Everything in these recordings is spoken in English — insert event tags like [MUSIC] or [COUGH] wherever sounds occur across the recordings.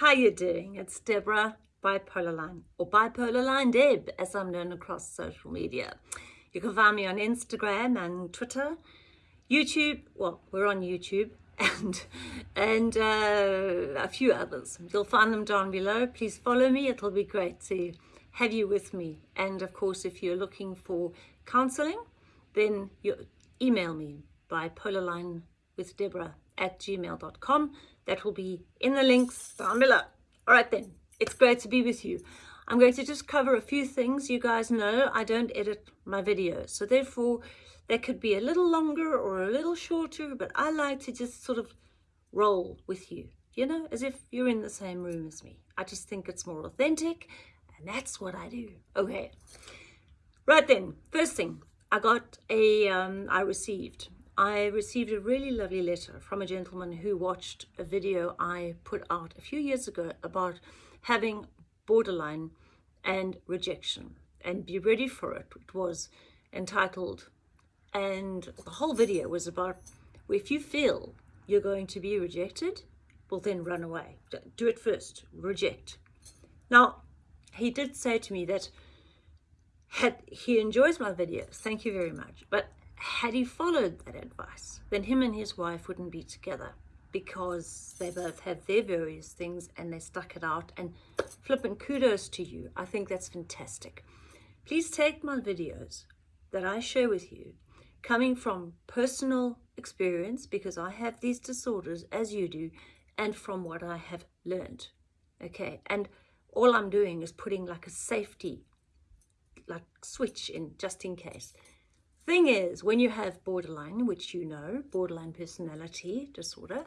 How you doing? It's Deborah Bipolar Line or Bipolar Line Deb as I'm known across social media. You can find me on Instagram and Twitter, YouTube, well we're on YouTube [LAUGHS] and and uh, a few others. You'll find them down below. Please follow me. It'll be great to have you with me. And of course, if you're looking for counseling, then you email me by with Deborah at gmail.com. That will be in the links down below. All right then, it's great to be with you. I'm going to just cover a few things. You guys know I don't edit my videos, so therefore they could be a little longer or a little shorter, but I like to just sort of roll with you, you know, as if you're in the same room as me. I just think it's more authentic, and that's what I do. Okay, right then, first thing, I got a, um, I received I received a really lovely letter from a gentleman who watched a video I put out a few years ago about having borderline and rejection and be ready for it. It was entitled and the whole video was about if you feel you're going to be rejected, well then run away. Do it first, reject. Now, he did say to me that had he enjoys my videos, thank you very much, but had he followed that advice, then him and his wife wouldn't be together because they both have their various things and they stuck it out and flipping kudos to you. I think that's fantastic. Please take my videos that I share with you coming from personal experience because I have these disorders as you do and from what I have learned. Okay, and all I'm doing is putting like a safety like switch in just in case. Thing is, when you have borderline, which you know, borderline personality disorder,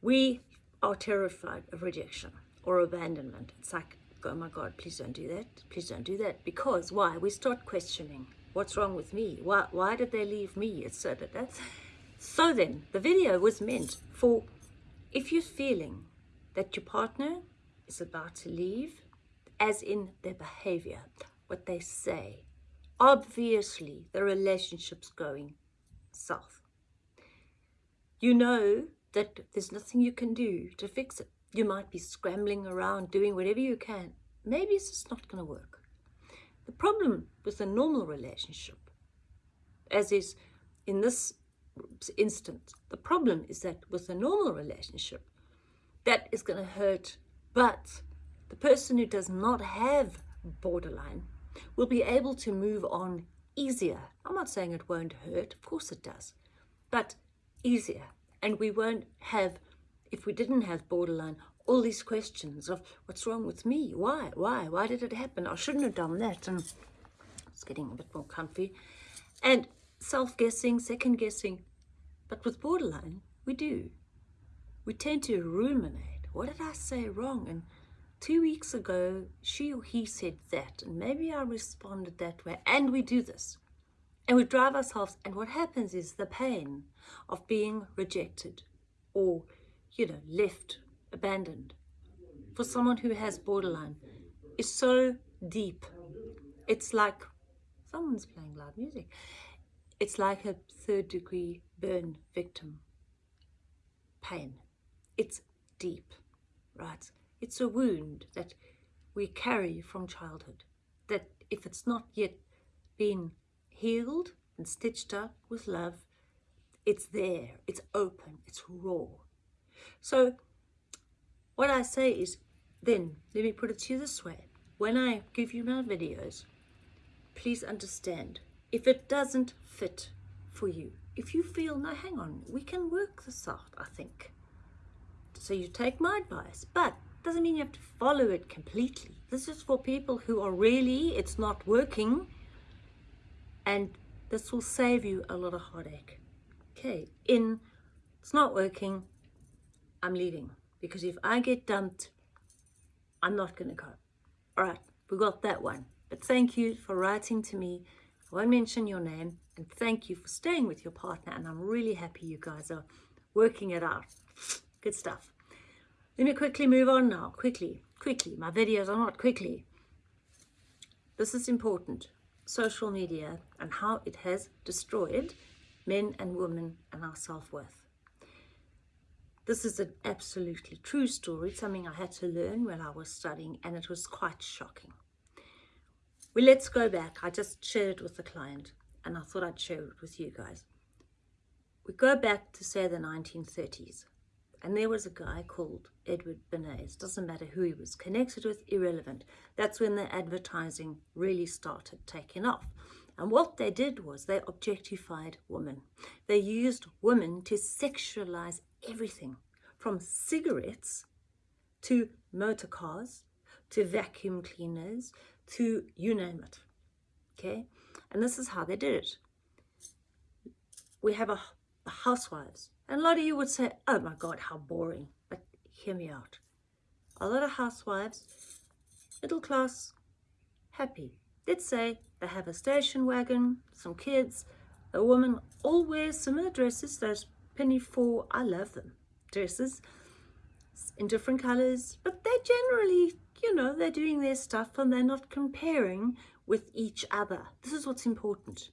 we are terrified of rejection or abandonment. It's like, oh my God, please don't do that. Please don't do that. Because why? We start questioning. What's wrong with me? Why, why did they leave me? Etc. So then, the video was meant for if you're feeling that your partner is about to leave, as in their behavior, what they say, obviously the relationship's going south. You know that there's nothing you can do to fix it. You might be scrambling around doing whatever you can. Maybe it's just not going to work. The problem with a normal relationship, as is in this instance, the problem is that with a normal relationship, that is going to hurt. But the person who does not have borderline will be able to move on easier. I'm not saying it won't hurt, of course it does, but easier. And we won't have, if we didn't have borderline, all these questions of what's wrong with me? Why? Why? Why did it happen? I shouldn't have done that. And it's getting a bit more comfy. And self-guessing, second-guessing. But with borderline, we do. We tend to ruminate. What did I say wrong? And two weeks ago, she or he said that, and maybe I responded that way, and we do this. And we drive ourselves, and what happens is the pain of being rejected or, you know, left, abandoned, for someone who has borderline, is so deep. It's like, someone's playing loud music. It's like a third degree burn victim pain. It's deep, right? It's a wound that we carry from childhood, that if it's not yet been healed and stitched up with love, it's there, it's open, it's raw. So what I say is, then, let me put it to you this way. When I give you my videos, please understand, if it doesn't fit for you, if you feel, no, hang on, we can work this out, I think. So you take my advice, but doesn't mean you have to follow it completely. This is for people who are really, it's not working, and this will save you a lot of heartache. Okay, in, it's not working, I'm leaving. Because if I get dumped, I'm not going to go. All right, we got that one. But thank you for writing to me. I won't mention your name. And thank you for staying with your partner. And I'm really happy you guys are working it out. Good stuff. Let me quickly move on now, quickly, quickly. My videos are not quickly. This is important. Social media and how it has destroyed men and women and our self-worth. This is an absolutely true story, something I had to learn when I was studying, and it was quite shocking. Well, let's go back. I just shared it with the client, and I thought I'd share it with you guys. We go back to, say, the 1930s, and there was a guy called Edward Bernays. Doesn't matter who he was connected with, irrelevant. That's when the advertising really started taking off. And what they did was they objectified women. They used women to sexualize everything from cigarettes to motor cars to vacuum cleaners to you name it. Okay? And this is how they did it. We have a, a housewives. And a lot of you would say, oh my God, how boring. But hear me out. A lot of housewives, middle class, happy. Let's say they have a station wagon, some kids, a woman, all wear similar dresses, those pinafore, I love them, dresses in different colors, but they're generally, you know, they're doing their stuff and they're not comparing with each other. This is what's important.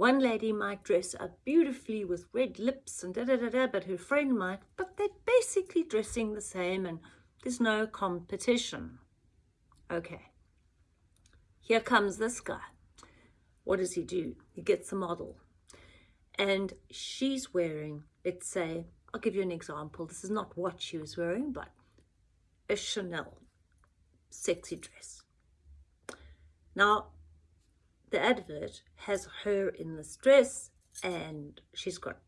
One lady might dress up beautifully with red lips and da da da da, but her friend might, but they're basically dressing the same and there's no competition. Okay. Here comes this guy. What does he do? He gets a model. And she's wearing, let's say, I'll give you an example. This is not what she was wearing, but a Chanel sexy dress. Now, the advert has her in this dress and she's got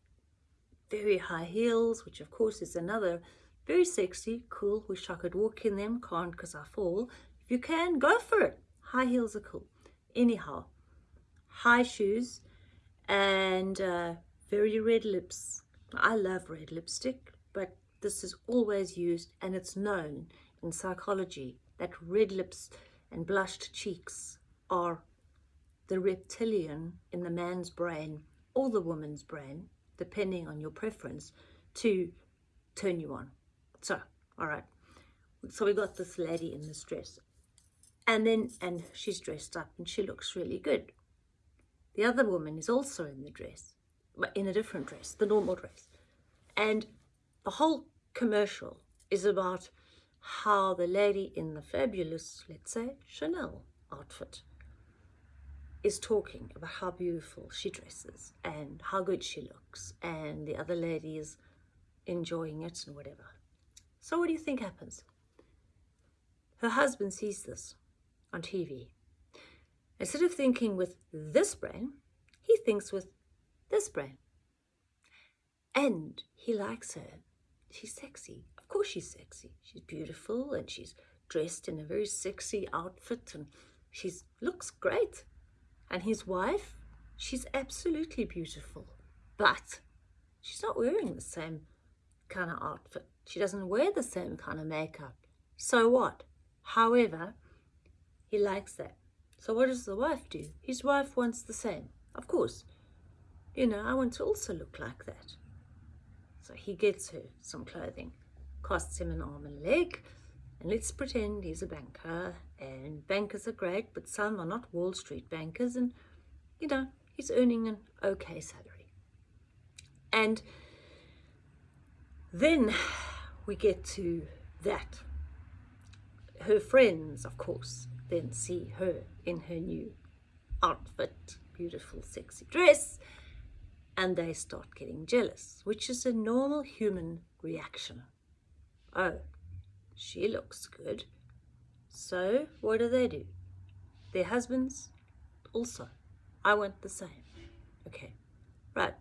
very high heels, which of course is another very sexy, cool. Wish I could walk in them, can't because I fall. If you can, go for it. High heels are cool. Anyhow, high shoes and uh, very red lips. I love red lipstick, but this is always used and it's known in psychology that red lips and blushed cheeks are the reptilian in the man's brain or the woman's brain, depending on your preference, to turn you on. So, all right. So we got this lady in this dress and then and she's dressed up and she looks really good the other woman is also in the dress but in a different dress the normal dress and the whole commercial is about how the lady in the fabulous let's say chanel outfit is talking about how beautiful she dresses and how good she looks and the other lady is enjoying it and whatever so what do you think happens her husband sees this on TV. Instead of thinking with this brain, he thinks with this brain. And he likes her. She's sexy. Of course she's sexy. She's beautiful and she's dressed in a very sexy outfit and she looks great. And his wife, she's absolutely beautiful. But she's not wearing the same kind of outfit. She doesn't wear the same kind of makeup. So what? However, he likes that. So what does the wife do? His wife wants the same. Of course. You know, I want to also look like that. So he gets her some clothing. Costs him an arm and a leg. And let's pretend he's a banker. And bankers are great, but some are not Wall Street bankers. And, you know, he's earning an okay salary. And then we get to that. Her friends, of course, then see her in her new outfit, beautiful sexy dress, and they start getting jealous, which is a normal human reaction. Oh, she looks good. So what do they do? Their husbands also. I want the same. Okay, right.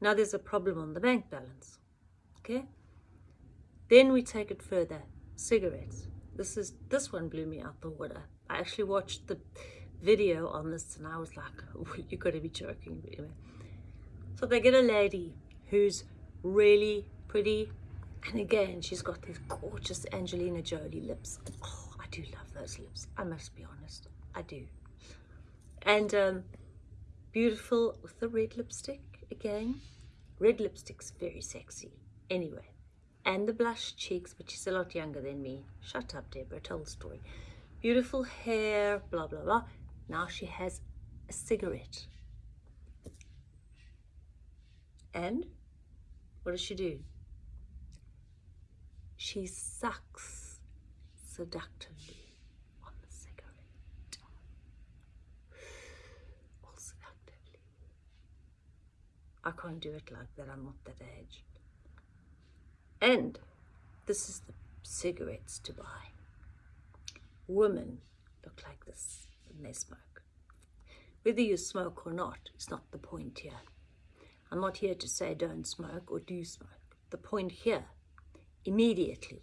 Now there's a problem on the bank balance. Okay. Then we take it further. Cigarettes. This is this one blew me out the water. I actually watched the video on this and I was like, oh, [LAUGHS] you gotta be joking. Anyway. So they get a lady who's really pretty and again she's got these gorgeous Angelina Jolie lips. Oh, I do love those lips. I must be honest. I do. And um, beautiful with the red lipstick again. Red lipstick's very sexy. Anyway, and the blush cheeks, but she's a lot younger than me. Shut up, Deborah, tell the story. Beautiful hair, blah, blah, blah. Now she has a cigarette. And what does she do? She sucks seductively on the cigarette. All seductively. I can't do it like that, I'm not that age. And this is the cigarettes to buy. Women look like this when they smoke. Whether you smoke or not is not the point here. I'm not here to say don't smoke or do smoke. The point here, immediately,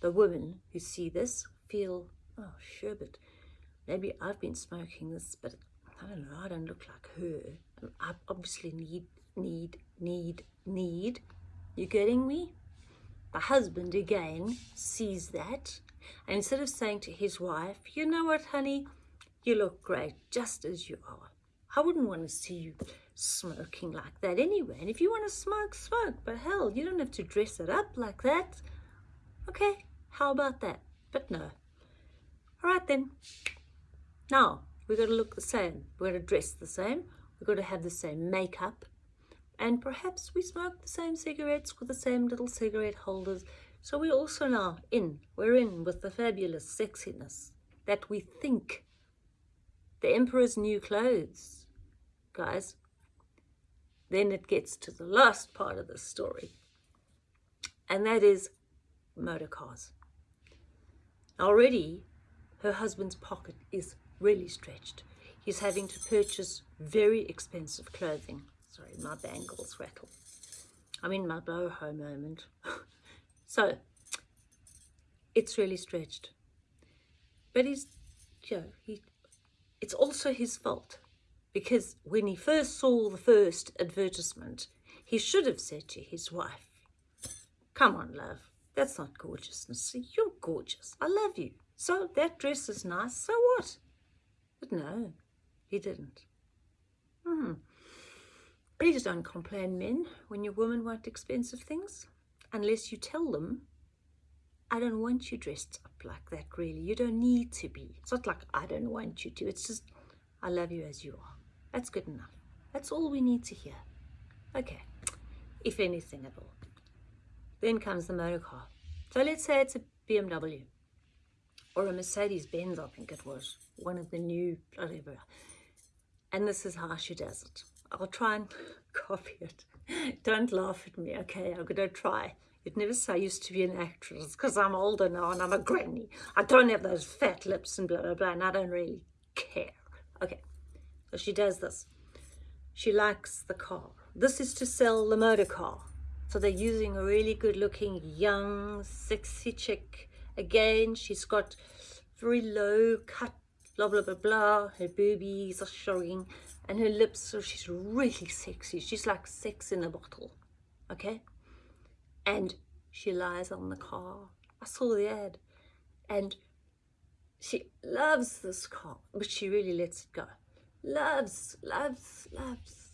the women who see this feel, oh, sure, but maybe I've been smoking this, but I don't know, I don't look like her. I obviously need, need, need, need. You getting me? The husband again sees that and instead of saying to his wife, you know what, honey, you look great just as you are. I wouldn't want to see you smoking like that anyway. And if you want to smoke, smoke. But hell, you don't have to dress it up like that. Okay, how about that? But no. All right then. Now, we've got to look the same. We've got to dress the same. We've got to have the same makeup. And perhaps we smoke the same cigarettes with the same little cigarette holders. So we're also now in, we're in with the fabulous sexiness that we think the emperor's new clothes, guys. Then it gets to the last part of the story, and that is motor cars. Already, her husband's pocket is really stretched. He's having to purchase very expensive clothing. Sorry, my bangles rattle. I'm in my boho moment. [LAUGHS] so, it's really stretched. But he's, you know, he, it's also his fault because when he first saw the first advertisement, he should have said to his wife, come on, love, that's not gorgeousness. You're gorgeous. I love you. So that dress is nice. So what? But no, he didn't. Hmm. Please don't complain, men, when your women want expensive things, unless you tell them, I don't want you dressed up like that, really. You don't need to be. It's not like I don't want you to. It's just, I love you as you are. That's good enough. That's all we need to hear. Okay, if anything at all. Then comes the motor car. So let's say it's a BMW or a Mercedes-Benz, I think it was, one of the new, whatever. And this is how she does it. I'll try and [LAUGHS] copy it. Don't laugh at me, okay? I'm going to try. You'd never say I used to be an actress because I'm older now and I'm a granny. I don't have those fat lips and blah, blah, blah, and I don't really care. Okay, so she does this. She likes the car. This is to sell the motor car. So they're using a really good looking, young, sexy chick. Again, she's got very low cut, blah, blah, blah, blah. Her boobies are showing and her lips, so she's really sexy. She's like sex in a bottle, okay? And she lies on the car. I saw the ad. And she loves this car, but she really lets it go loves, loves, loves.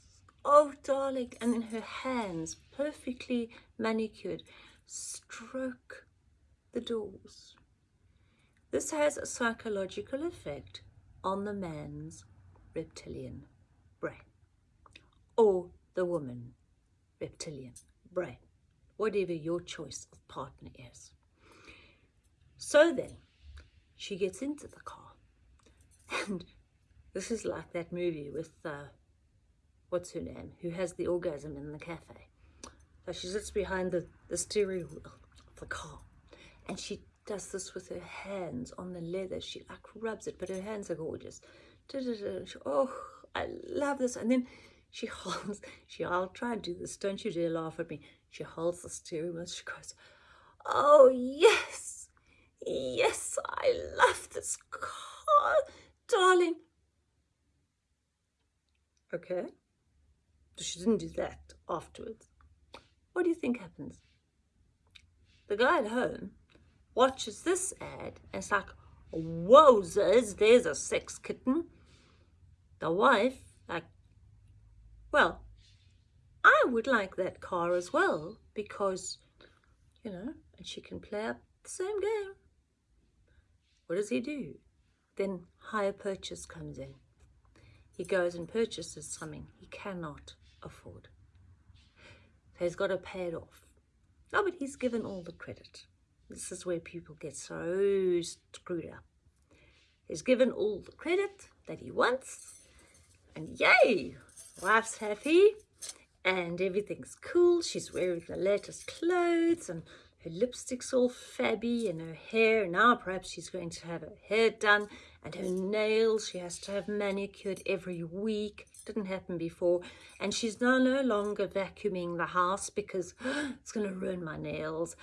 Oh, darling. And in her hands, perfectly manicured, stroke the doors. This has a psychological effect on the man's reptilian brain or the woman reptilian brain, whatever your choice of partner is. So then, she gets into the car [LAUGHS] and this is like that movie with, uh, what's her name, who has the orgasm in the cafe. So she sits behind the, the steering wheel of the car and she does this with her hands on the leather. She like rubs it, but her hands are gorgeous. Oh, I love this. And then she [LAUGHS] holds, she, I'll try and do this. Don't you dare laugh at me. She holds the steering wheel. She goes, oh, yes, yes, I love this car. Darling, Okay? She didn't do that afterwards. What do you think happens? The guy at home watches this ad and it's like, wowzers, there's a sex kitten. The wife, like, well, I would like that car as well because, you know, and she can play up the same game. What does he do? Then hire purchase comes in he goes and purchases something he cannot afford. So he's got to pay it off. No, but he's given all the credit. This is where people get so screwed up. He's given all the credit that he wants. And yay, wife's happy and everything's cool. She's wearing the latest clothes and her lipstick's all fabby and her hair. Now perhaps she's going to have her hair done and her nails. She has to have manicured every week. Didn't happen before. And she's now no longer vacuuming the house because [GASPS] it's going to ruin my nails.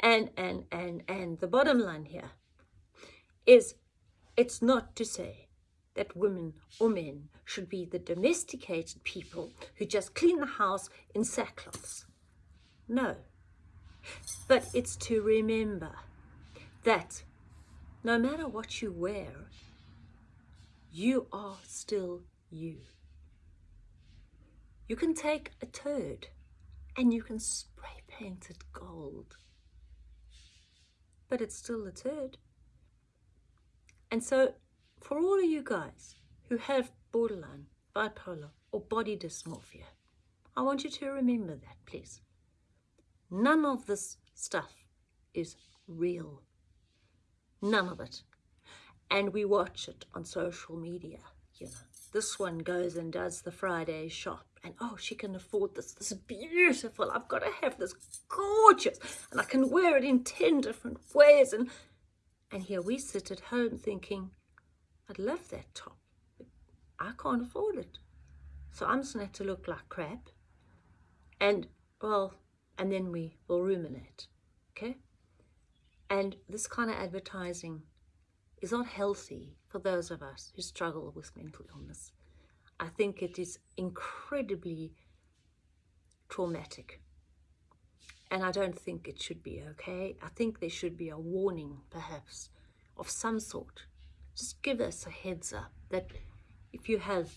And, and, and, and the bottom line here is it's not to say that women or men should be the domesticated people who just clean the house in sackcloths. No, but it's to remember that no matter what you wear, you are still you. You can take a turd and you can spray paint it gold, but it's still a turd. And so for all of you guys who have borderline, bipolar or body dysmorphia, I want you to remember that, please. None of this stuff is real. None of it. And we watch it on social media, you know. This one goes and does the Friday shop and oh, she can afford this. This is beautiful. I've got to have this gorgeous and I can wear it in 10 different ways. And, and here we sit at home thinking, I'd love that top, but I can't afford it. So I'm just going to have to look like crap. And, well, and then we will ruminate, okay? And this kind of advertising is not healthy for those of us who struggle with mental illness. I think it is incredibly traumatic. And I don't think it should be okay. I think there should be a warning, perhaps, of some sort. Just give us a heads up that if you have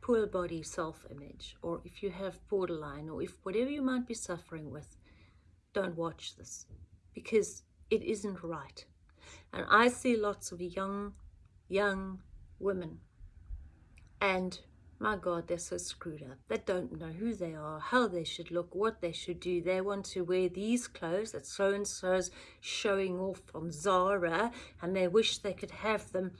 poor body self-image or if you have borderline or if whatever you might be suffering with, don't watch this because it isn't right. And I see lots of young, young women and my God, they're so screwed up. They don't know who they are, how they should look, what they should do. They want to wear these clothes that so-and-so's showing off from Zara and they wish they could have them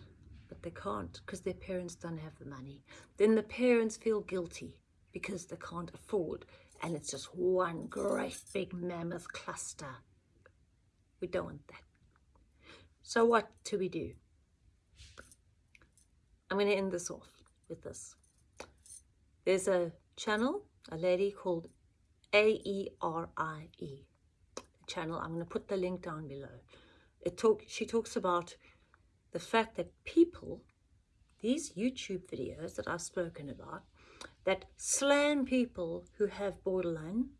but they can't because their parents don't have the money. Then the parents feel guilty because they can't afford and it's just one great big mammoth cluster. We don't want that. So what do we do? I'm going to end this off with this. There's a channel, a lady called A-E-R-I-E. -E. channel, I'm going to put the link down below. It talk, she talks about the fact that people, these YouTube videos that I've spoken about, that slam people who have borderline,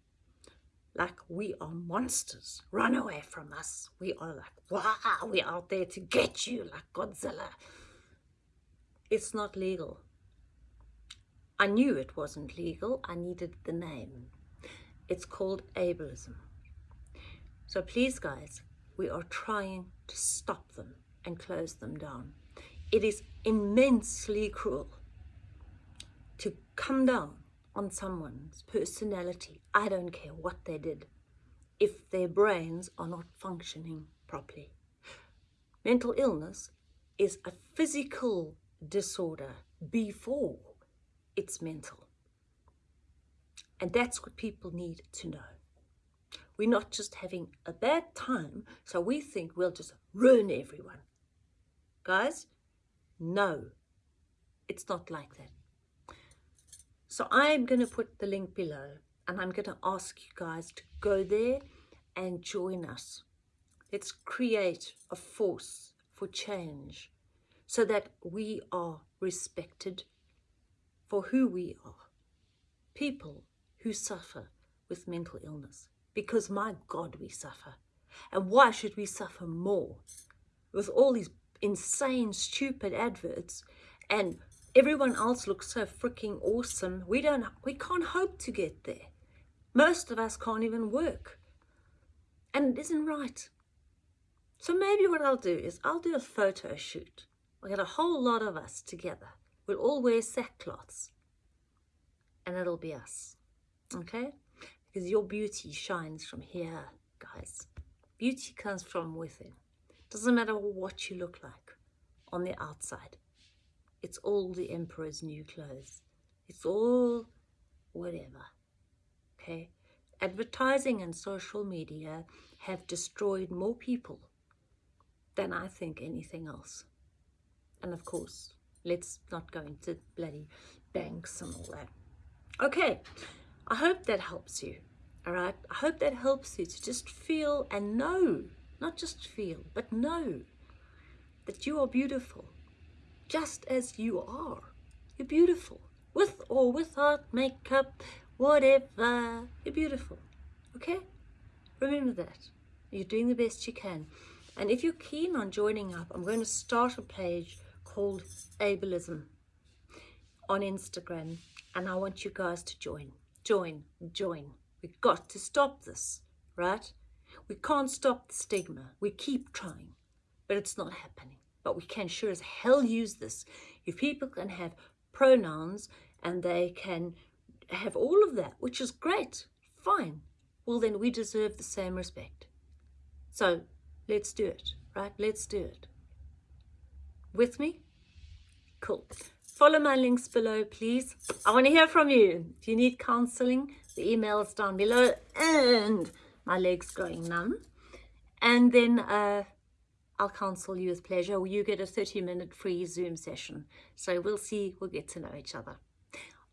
like we are monsters, run away from us. We are like, wow, we're out there to get you like Godzilla. It's not legal. I knew it wasn't legal. I needed the name. It's called ableism. So please, guys, we are trying to stop them and close them down. It is immensely cruel to come down on someone's personality. I don't care what they did if their brains are not functioning properly. Mental illness is a physical disorder before it's mental. And that's what people need to know. We're not just having a bad time, so we think we'll just ruin everyone. Guys, no, it's not like that. So I'm going to put the link below and I'm going to ask you guys to go there and join us. Let's create a force for change so that we are respected for who we are. People who suffer with mental illness because my God, we suffer. And why should we suffer more with all these insane, stupid adverts and everyone else looks so freaking awesome. We don't, we can't hope to get there. Most of us can't even work. And it isn't right. So maybe what I'll do is I'll do a photo shoot. We'll get a whole lot of us together. We'll all wear sackcloths. And it'll be us. Okay? because your beauty shines from here, guys. Beauty comes from within. Doesn't matter what you look like on the outside. It's all the emperor's new clothes. It's all whatever. Okay? Advertising and social media have destroyed more people than I think anything else. And of course, let's not go into bloody banks and all that. Okay, I hope that helps you. All right, I hope that helps you to just feel and know, not just feel, but know that you are beautiful, just as you are. You're beautiful, with or without makeup, whatever. You're beautiful, okay? Remember that. You're doing the best you can. And if you're keen on joining up, I'm going to start a page called Ableism on Instagram. And I want you guys to join, join, join. We've got to stop this, right? We can't stop the stigma. We keep trying, but it's not happening. But we can sure as hell use this. If people can have pronouns and they can have all of that, which is great, fine. Well, then we deserve the same respect. So let's do it, right? Let's do it. With me? Cool. Follow my links below, please. I want to hear from you. If you need counseling, the email is down below and my legs going numb. And then uh, I'll counsel you with pleasure. You get a 30 minute free Zoom session. So we'll see, we'll get to know each other.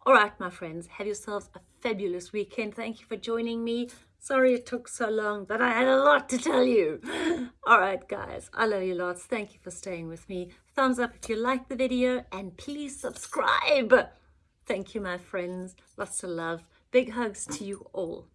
All right, my friends, have yourselves a fabulous weekend. Thank you for joining me. Sorry it took so long, but I had a lot to tell you. [LAUGHS] All right, guys, I love you lots. Thank you for staying with me. Thumbs up if you like the video and please subscribe. Thank you, my friends. Lots of love. Big hugs to you all.